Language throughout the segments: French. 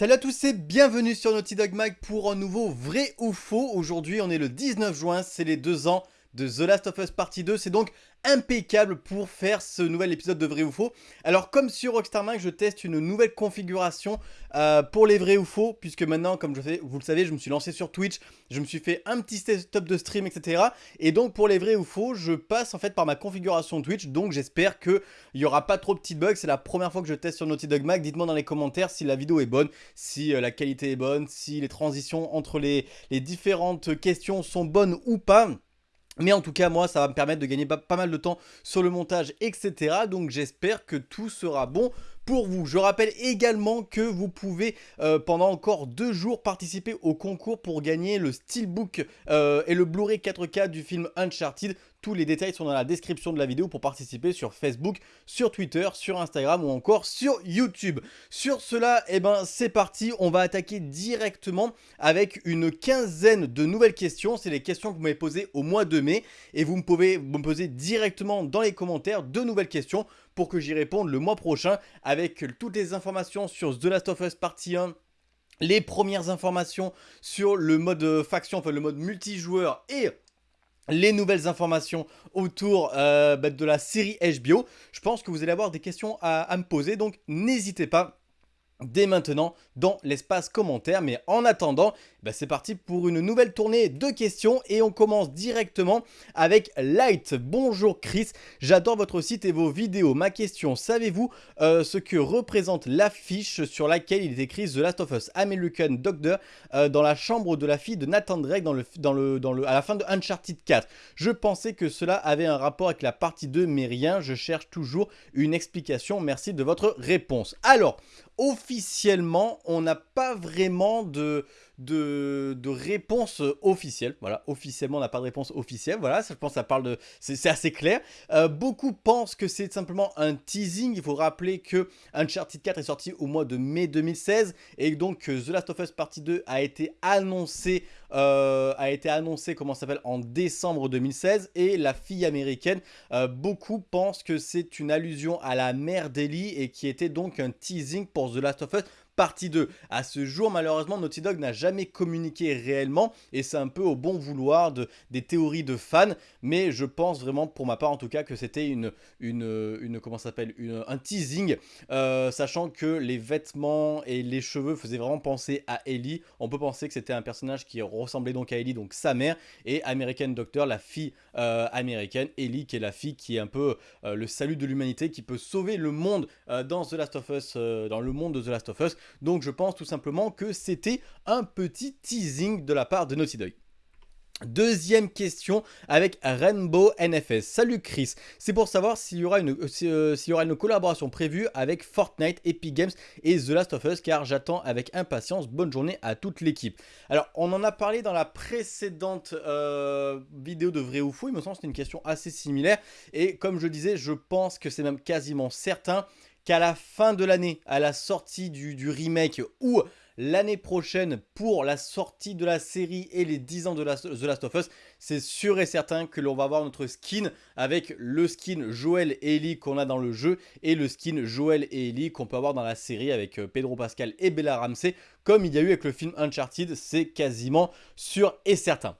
Salut à tous et bienvenue sur Naughty Dog Mag pour un nouveau vrai ou faux. Aujourd'hui on est le 19 juin, c'est les deux ans de The Last of Us Partie 2. C'est donc impeccable pour faire ce nouvel épisode de vrai ou faux. Alors comme sur Rockstar Mag, je teste une nouvelle configuration euh, pour les vrais ou faux, puisque maintenant, comme je vous le savez, je me suis lancé sur Twitch, je me suis fait un petit setup de stream, etc. Et donc pour les vrais ou faux, je passe en fait par ma configuration Twitch, donc j'espère qu'il n'y aura pas trop de petits bugs. C'est la première fois que je teste sur Naughty Dog Mag. Dites-moi dans les commentaires si la vidéo est bonne, si euh, la qualité est bonne, si les transitions entre les différentes questions sont bonnes ou pas. Mais en tout cas, moi, ça va me permettre de gagner pas, mal de temps sur le montage, etc. Donc j'espère que tout sera bon pour vous. Je rappelle également que vous pouvez euh, pendant encore deux jours participer au concours pour gagner le Steelbook euh, et le Blu-ray 4K du film Uncharted. Tous les détails sont dans la description de la vidéo pour participer sur Facebook, sur Twitter, sur Instagram ou encore sur YouTube. Sur cela, eh ben, c'est parti. On va attaquer directement avec une quinzaine de nouvelles questions. C'est les questions que vous m'avez posées au mois de mai. Et vous me pouvez me poser directement dans les commentaires de nouvelles questions pour que j'y réponde le mois prochain avec toutes les informations sur The Last of Us Partie 1 les premières informations sur le mode faction, enfin le mode multijoueur et les nouvelles informations autour euh, bah, de la série HBO. Je pense que vous allez avoir des questions à me poser, donc n'hésitez pas dès maintenant dans l'espace commentaire. Mais en attendant, bah, c'est parti pour une nouvelle tournée de questions et on commence directement avec Light. Bonjour Chris, j'adore votre site et vos vidéos. Ma question, savez-vous euh, ce que représente l'affiche sur laquelle il est écrit The Last of Us American Doctor euh, dans la chambre de la fille de Nathan Drake à la fin de Uncharted 4 Je pensais que cela avait un rapport avec la partie 2 mais rien, je cherche toujours une explication. Merci de votre réponse. Alors, officiellement, on n'a pas vraiment de, de, réponse officielle. Voilà, officiellement, on n'a pas de réponse officielle. Voilà, ça, je pense que ça parle de... C'est assez clair. Euh, beaucoup pensent que c'est simplement un teasing. Il faut rappeler que Uncharted 4 est sorti au mois de mai 2016 et donc The Last of Us Partie 2 a été annoncé, euh, a été annoncé, comment s'appelle, en décembre 2016 et la fille américaine, euh, beaucoup pensent que c'est une allusion à la mère d'Ellie et qui était donc un teasing pour The Last of Us partie 2. À ce jour, malheureusement, Naughty Dog n'a jamais communiqué réellement et c'est un peu au bon vouloir de, des théories de fans, mais je pense vraiment, pour ma part en tout cas, que c'était une, une, comment s'appelle, un teasing, euh, sachant que les vêtements et les cheveux faisaient vraiment penser à Ellie. On peut penser que c'était un personnage qui ressemblait donc à Ellie, donc sa mère, et American Doctor, la fille euh, américaine, Ellie qui est la fille qui est un peu euh, le salut de l'humanité, qui peut sauver le monde dans The Last of Us, dans le monde de The Last of Us. Donc je pense tout simplement que c'était un petit teasing de la part de Naughty Dog. Deuxième question avec Rainbow NFS. Salut Chris, c'est pour savoir s'il y, aura une, euh, euh, y aura une collaboration prévue avec Fortnite, Epic Games et The Last of Us car j'attends avec impatience. Bonne journée à toute l'équipe. Alors on en a parlé dans la précédente euh, vidéo de vrai ou faux, il me semble que c'était une question assez similaire et comme je disais je pense que c'est même quasiment certain qu'à la fin de l'année, à la sortie du, remake ou l'année prochaine pour la sortie de la série et les 10 ans de The Last of Us, c'est sûr et certain que l'on va avoir notre skin avec le skin Joel et Ellie qu'on a dans le jeu et le skin Joel et Ellie qu'on peut avoir dans la série avec euh, Pedro Pascal et Bella Ramsey comme il y a eu avec le film Uncharted, c'est quasiment sûr et certain.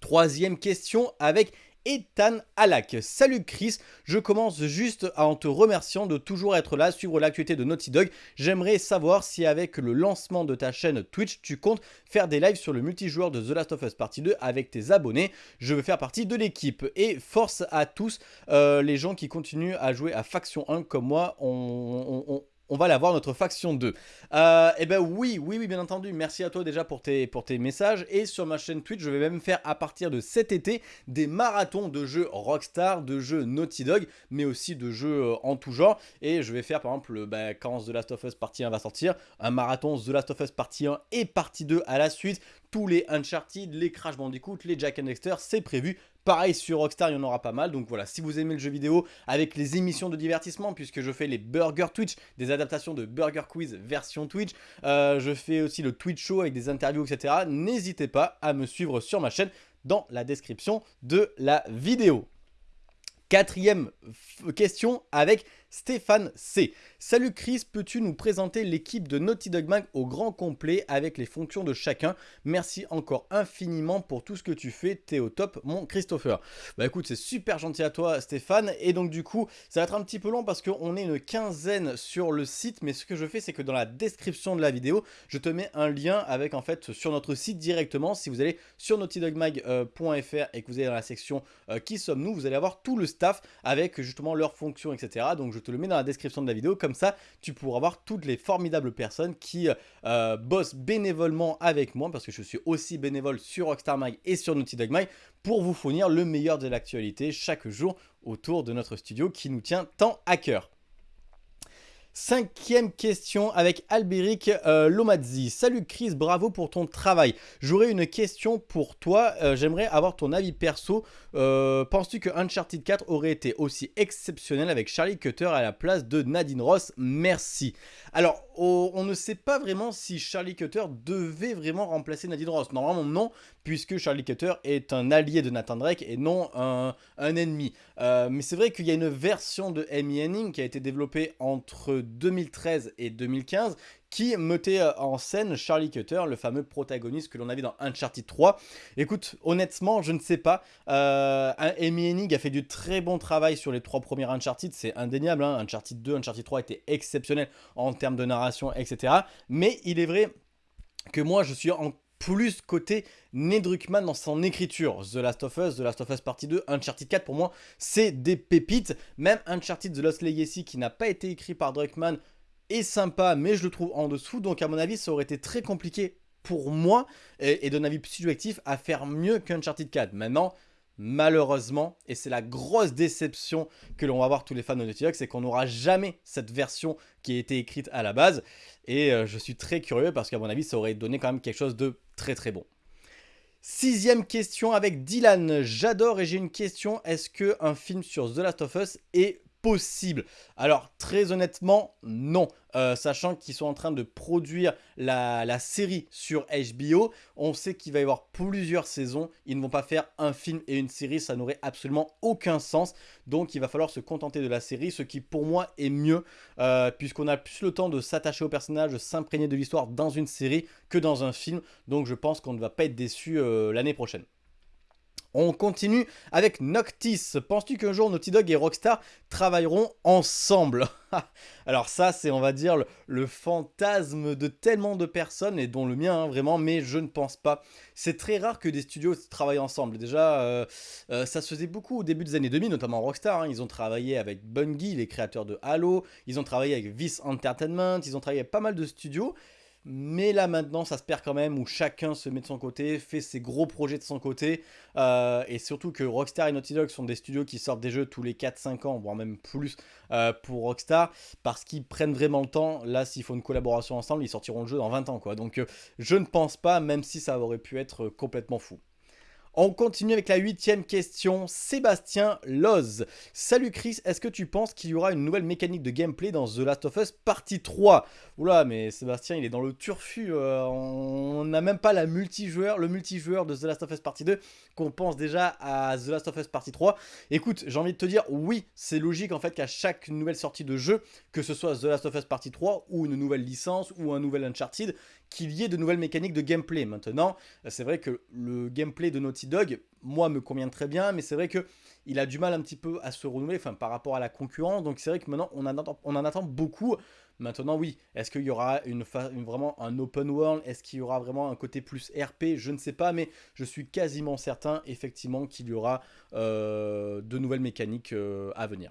Troisième question avec Ethan Alak. Salut Chris, je commence juste en te remerciant de toujours être là, suivre l'actualité de Naughty Dog. J'aimerais savoir si avec le lancement de ta chaîne Twitch, tu comptes faire des lives sur le multijoueur de The Last of Us Partie 2 avec tes abonnés. Je veux faire partie de l'équipe. Et force à tous euh, les gens qui continuent à jouer à Faction 1 comme moi. on va l'avoir notre faction 2. Euh, eh ben oui, oui, oui, bien entendu. Merci à toi déjà pour tes, pour tes messages. Et sur ma chaîne Twitch, je vais même faire à partir de cet été des marathons de jeux Rockstar, de jeux Naughty Dog, mais aussi de jeux euh, en tout genre. Et je vais faire par exemple, bah, quand The Last of Us Partie 1 va sortir, un marathon The Last of Us Partie 1 et Partie 2 à la suite. Tous les Uncharted, les Crash Bandicoot, les Jack and Dexter, c'est prévu Pareil sur Rockstar, il y en aura pas mal. Donc voilà, si vous aimez le jeu vidéo avec les émissions de divertissement, puisque je fais les Burger Twitch, des adaptations de Burger Quiz version Twitch, euh, je fais aussi le Twitch Show avec des interviews, etc. N'hésitez pas à me suivre sur ma chaîne dans la description de la vidéo. Quatrième question avec Stéphane C. Salut Chris, peux-tu nous présenter l'équipe de Naughty Dog Mag au grand complet avec les fonctions de chacun? Merci encore infiniment pour tout ce que tu fais, t'es au top mon Christopher. Bah écoute, c'est super gentil à toi Stéphane, et donc du coup, ça va être un petit peu long parce qu'on est une quinzaine sur le site, mais ce que je fais, c'est que dans la description de la vidéo, je te mets un lien avec en fait sur notre site directement. Si vous allez sur naughtydogmag.fr et que vous allez dans la section euh, qui sommes-nous, vous allez avoir tout le staff avec justement leurs fonctions, etc. Donc je te le mets dans la description de la vidéo, comme ça tu pourras voir toutes les formidables personnes qui euh, bossent bénévolement avec moi, parce que je suis aussi bénévole sur Rockstar Mag et sur Naughty Dog Mag, pour vous fournir le meilleur de l'actualité chaque jour autour de notre studio qui nous tient tant à cœur. Cinquième question avec Albéric euh, Lomazzi. Salut Chris, bravo pour ton travail. J'aurais une question pour toi. Euh, j'aimerais avoir ton avis perso. Euh, penses-tu que Uncharted 4 aurait été aussi exceptionnel avec Charlie Cutter à la place de Nadine Ross? Merci. Alors, on ne sait pas vraiment si Charlie Cutter devait vraiment remplacer Nadine Ross. Normalement, non, puisque Charlie Cutter est un allié de Nathan Drake et non un, ennemi. mais c'est vrai qu'il y a une version de Amy Henning qui a été développée entre 2013 et 2015 qui mettait euh, en scène Charlie Cutter, le fameux protagoniste que l'on avait dans Uncharted 3. Écoute, honnêtement, je ne sais pas. Euh, Amy Hennig a fait du très bon travail sur les trois premiers Uncharted, c'est indéniable. Hein. Uncharted 2, Uncharted 3 étaient exceptionnels en termes de narration, etc. Mais il est vrai que moi, je suis en plus côté Ned Druckmann dans son écriture. The Last of Us, The Last of Us Partie 2, Uncharted 4, pour moi, c'est des pépites. Même Uncharted The Lost Legacy, qui n'a pas été écrit par Druckmann, est sympa, mais je le trouve en dessous. Donc, à mon avis, ça aurait été très compliqué pour moi, et, d'un avis subjectif, à faire mieux qu'Uncharted 4. Maintenant, malheureusement, et c'est la grosse déception que l'on va voir tous les fans de Naughty Dog, c'est qu'on n'aura jamais cette version qui a été écrite à la base. Et euh, je suis très curieux parce qu'à mon avis, ça aurait donné quand même quelque chose de très très bon. Sixième question avec Dylan. J'adore et j'ai une question. Est-ce qu'un film sur The Last of Us est possible Alors, très honnêtement, non. Euh, sachant qu'ils sont en train de produire la, série sur HBO. On sait qu'il va y avoir plusieurs saisons. Ils ne vont pas faire un film et une série, ça n'aurait absolument aucun sens. Donc il va falloir se contenter de la série, ce qui pour moi est mieux, euh, puisqu'on a plus le temps de s'attacher au personnage, de s'imprégner de l'histoire dans une série que dans un film. Donc je pense qu'on ne va pas être déçu euh, l'année prochaine. On continue avec Noctis. Penses-tu qu'un jour Naughty Dog et Rockstar travailleront ensemble? Alors ça, c'est on va dire le, fantasme de tellement de personnes, et dont le mien hein, vraiment, mais je ne pense pas. C'est très rare que des studios travaillent ensemble. Déjà, euh, euh, ça se faisait beaucoup au début des années 2000, notamment Rockstar. Hein. Ils ont travaillé avec Bungie, les créateurs de Halo. Ils ont travaillé avec Vice Entertainment. Ils ont travaillé avec pas mal de studios. Mais là maintenant ça se perd quand même où chacun se met de son côté, fait ses gros projets de son côté. Euh, et surtout que Rockstar et Naughty Dog sont des studios qui sortent des jeux tous les 4-5 ans, voire même plus euh, pour Rockstar. Parce qu'ils prennent vraiment le temps. Là s'il faut une collaboration ensemble, ils sortiront le jeu dans 20 ans. quoi. Donc euh, je ne pense pas, même si ça aurait pu être complètement fou. On continue avec la huitième question. Sébastien Loz. Salut Chris, est-ce que tu penses qu'il y aura une nouvelle mécanique de gameplay dans The Last of Us partie 3 Oula, mais Sébastien, il est dans le turfu. Euh, on n'a même pas la multijoueur, le multijoueur de The Last of Us partie 2 qu'on pense déjà à The Last of Us partie 3. Écoute, j'ai envie de te dire, oui, c'est logique en fait qu'à chaque nouvelle sortie de jeu, que ce soit The Last of Us partie 3 ou une nouvelle licence ou un nouvel Uncharted, qu'il y ait de nouvelles mécaniques de gameplay. Maintenant, c'est vrai que le gameplay de Naughty Dog, moi, me convient très bien, mais c'est vrai que il a du mal un petit peu à se renouveler par rapport à la concurrence. Donc c'est vrai que maintenant, on en attend, on en attend beaucoup. Maintenant, oui, est-ce qu'il y aura une, vraiment un open world? Est-ce qu'il y aura vraiment un côté plus RP Je ne sais pas, mais je suis quasiment certain, effectivement, qu'il y aura euh, de nouvelles mécaniques euh, à venir.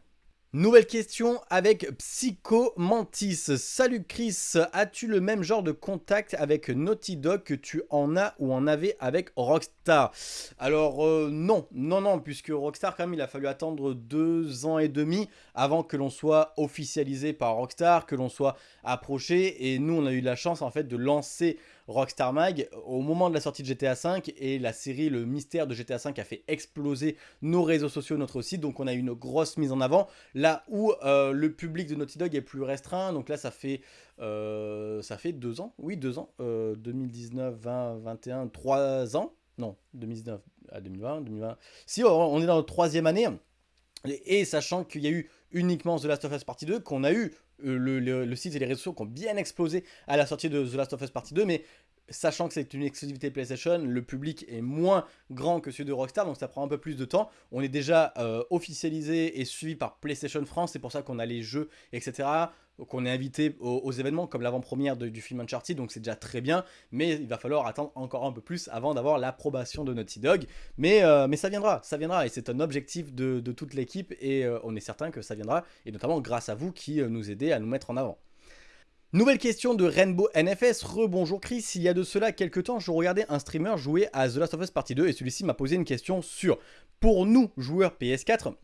Nouvelle question avec Psychomantis. Salut Chris, as-tu le même genre de contact avec Naughty Dog que tu en as ou en avais avec Rockstar? Alors euh, non, non, non, puisque Rockstar quand même il a fallu attendre deux ans et demi avant que l'on soit officialisé par Rockstar, que l'on soit approché. Et nous on a eu la chance en fait de lancer Rockstar Mag au moment de la sortie de GTA V et la série Le Mystère de GTA V a fait exploser nos réseaux sociaux, notre site, donc on a eu une grosse mise en avant, où euh, le public de Naughty Dog est plus restreint, donc là ça fait, euh, ça fait deux ans, oui deux ans, 2019, 20, 21, trois ans, non, 2019 à 2020, 2020, si on est dans la troisième année, Et sachant qu'il y a eu uniquement The Last of Us Partie 2, qu'on a eu euh, le, site et les réseaux qui ont bien explosé à la sortie de The Last of Us Partie 2, mais sachant que c'est une exclusivité PlayStation, le public est moins grand que celui de Rockstar, donc ça prend un peu plus de temps. On est déjà euh, officialisé et suivi par PlayStation France, c'est pour ça qu'on a les jeux, etc qu'on est invité aux, événements comme l'avant-première du film Uncharted, donc c'est déjà très bien, mais il va falloir attendre encore un peu plus avant d'avoir l'approbation de Naughty Dog, mais, euh, mais ça viendra, ça viendra, et c'est un objectif de, toute l'équipe, et euh, on est certain que ça viendra, et notamment grâce à vous qui nous aidez à nous mettre en avant. Nouvelle question de Rainbow NFS, rebonjour Chris, il y a de cela quelques temps, je regardais un streamer jouer à The Last of Us Partie 2, et celui-ci m'a posé une question sur, pour nous, joueurs PS4,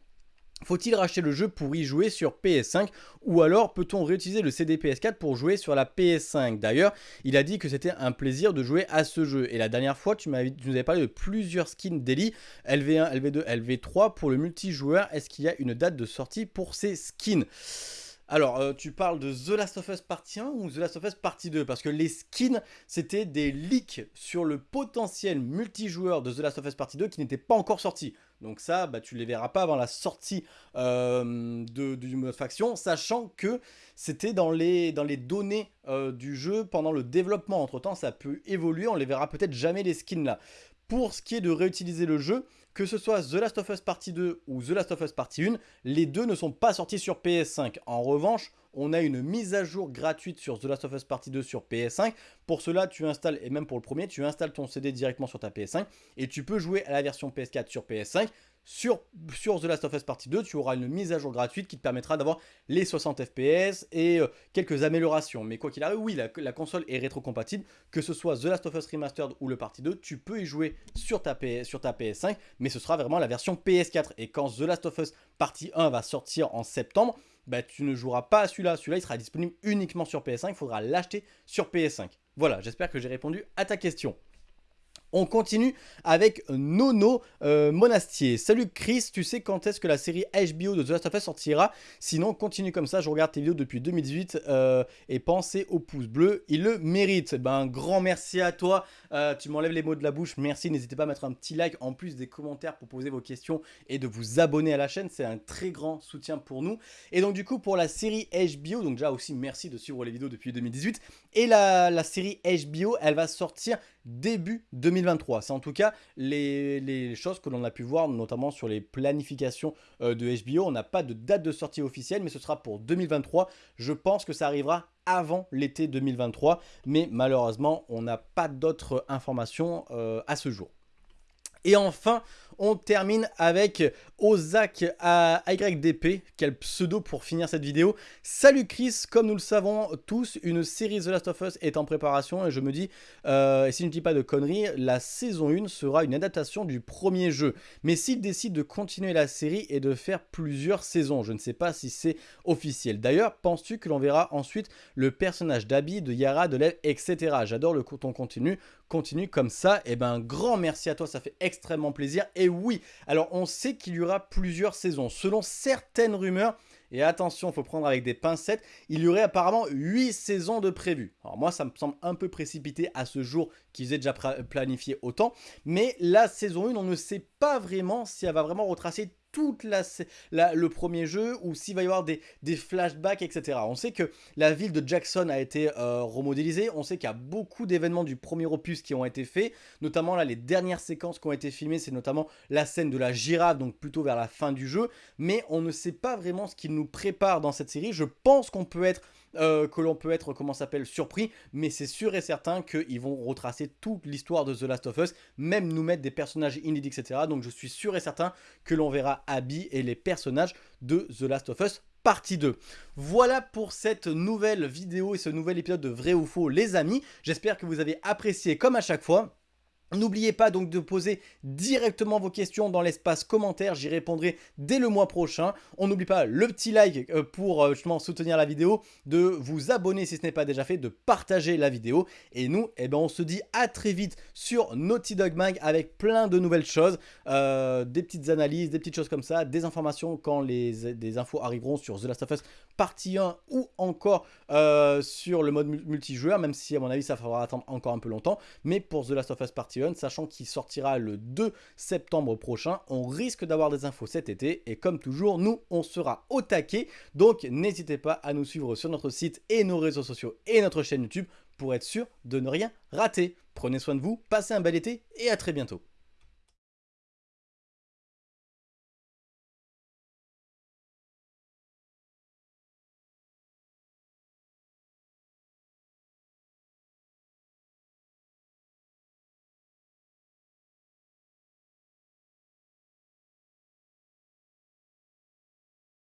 faut-il racheter le jeu pour y jouer sur PS5 ou alors peut-on réutiliser le CD PS4 pour jouer sur la PS5 D'ailleurs, il a dit que c'était un plaisir de jouer à ce jeu. Et la dernière fois, tu, tu nous avais parlé de plusieurs skins daily, LV1, LV2, LV3 pour le multijoueur. Est-ce qu'il y a une date de sortie pour ces skins? Alors, euh, tu parles de The Last of Us Partie 1 ou The Last of Us Partie 2 Parce que les skins, c'était des leaks sur le potentiel multijoueur de The Last of Us Partie 2 qui n'était pas encore sorti. Donc ça, bah, tu ne les verras pas avant la sortie euh, de, du mode faction, sachant que c'était dans les, données euh, du jeu pendant le développement. Entre temps, ça peut évoluer, on les verra peut-être jamais les skins là. Pour ce qui est de réutiliser le jeu, que ce soit The Last of Us Partie 2 ou The Last of Us Partie 1, les deux ne sont pas sortis sur PS5. En revanche, on a une mise à jour gratuite sur The Last of Us Partie 2 sur PS5. Pour cela, tu installes, et même pour le premier, tu installes ton CD directement sur ta PS5 et tu peux jouer à la version PS4 sur PS5 sur, The Last of Us Partie 2, tu auras une mise à jour gratuite qui te permettra d'avoir les 60 FPS et euh, quelques améliorations. Mais quoi qu'il arrive, oui, la, console est rétrocompatible. Que ce soit The Last of Us Remastered ou le Partie 2, tu peux y jouer sur ta, sur ta PS5, mais ce sera vraiment la version PS4. Et quand The Last of Us Partie 1 va sortir en septembre, bah, tu ne joueras pas à celui-là. Celui-là, il sera disponible uniquement sur PS5. Il faudra l'acheter sur PS5. Voilà, j'espère que j'ai répondu à ta question. On continue avec Nono euh, Monastier. Salut Chris, tu sais quand est-ce que la série HBO de The Last of Us sortira? Sinon, continue comme ça, je regarde tes vidéos depuis 2018 euh, et pensez au pouce bleu, il le mérite. Ben, un grand merci à toi, euh, tu m'enlèves les mots de la bouche, merci. N'hésitez pas à mettre un petit like en plus des commentaires pour poser vos questions et de vous abonner à la chaîne, c'est un très grand soutien pour nous. Et donc du coup, pour la série HBO, donc déjà aussi merci de suivre les vidéos depuis 2018, et la, la série HBO, elle va sortir début 2023. C'est en tout cas les, choses que l'on a pu voir, notamment sur les planifications euh, de HBO. On n'a pas de date de sortie officielle, mais ce sera pour 2023. Je pense que ça arrivera avant l'été 2023, mais malheureusement, on n'a pas d'autres informations euh, à ce jour. Et enfin, on termine avec Ozak AYDP, quel pseudo pour finir cette vidéo. Salut Chris, comme nous le savons tous, une série The Last of Us est en préparation et je me dis, euh, et si je ne dis pas de conneries, la saison 1 sera une adaptation du premier jeu. Mais s'il décide de continuer la série et de faire plusieurs saisons, je ne sais pas si c'est officiel. D'ailleurs, penses-tu que l'on verra ensuite le personnage d'Abby, de Yara, de Lev, etc. J'adore le ton continu, continue comme ça. Et eh ben, grand merci à toi, ça fait extrêmement plaisir. Et oui, alors on sait qu'il y aura plusieurs saisons. Selon certaines rumeurs, et attention, il faut prendre avec des pincettes, il y aurait apparemment 8 saisons de prévues. Alors moi, ça me semble un peu précipité à ce jour qu'ils aient déjà planifié autant. Mais la saison 1, on ne sait pas vraiment si elle va vraiment retracer toute la, le premier jeu ou s'il va y avoir des, flashbacks, etc. On sait que la ville de Jackson a été euh, remodélisée, on sait qu'il y a beaucoup d'événements du premier opus qui ont été faits, notamment là les dernières séquences qui ont été filmées, c'est notamment la scène de la girafe, donc plutôt vers la fin du jeu, mais on ne sait pas vraiment ce qu'il nous prépare dans cette série. Je pense qu'on peut être euh, que l'on peut être, comment s'appelle, surpris, mais c'est sûr et certain qu'ils vont retracer toute l'histoire de The Last of Us, même nous mettre des personnages inédits, etc. Donc je suis sûr et certain que l'on verra Abby et les personnages de The Last of Us partie 2. Voilà pour cette nouvelle vidéo et ce nouvel épisode de Vrai ou Faux les amis. J'espère que vous avez apprécié comme à chaque fois. N'oubliez pas donc de poser directement vos questions dans l'espace commentaire, j'y répondrai dès le mois prochain. On n'oublie pas le petit like euh, pour euh, justement soutenir la vidéo, de vous abonner si ce n'est pas déjà fait, de partager la vidéo. Et nous, eh ben, on se dit à très vite sur Naughty Dog Mag avec plein de nouvelles choses, euh, des petites analyses, des petites choses comme ça, des informations quand les, des infos arriveront sur The Last of Us partie 1 ou encore euh, sur le mode multijoueur, même si à mon avis ça faudra attendre encore un peu longtemps. Mais pour The Last of Us Partie 1, sachant qu'il sortira le 2 septembre prochain, on risque d'avoir des infos cet été. Et comme toujours, nous, on sera au taquet. Donc n'hésitez pas à nous suivre sur notre site et nos réseaux sociaux et notre chaîne YouTube pour être sûr de ne rien rater. Prenez soin de vous, passez un bel été et à très bientôt.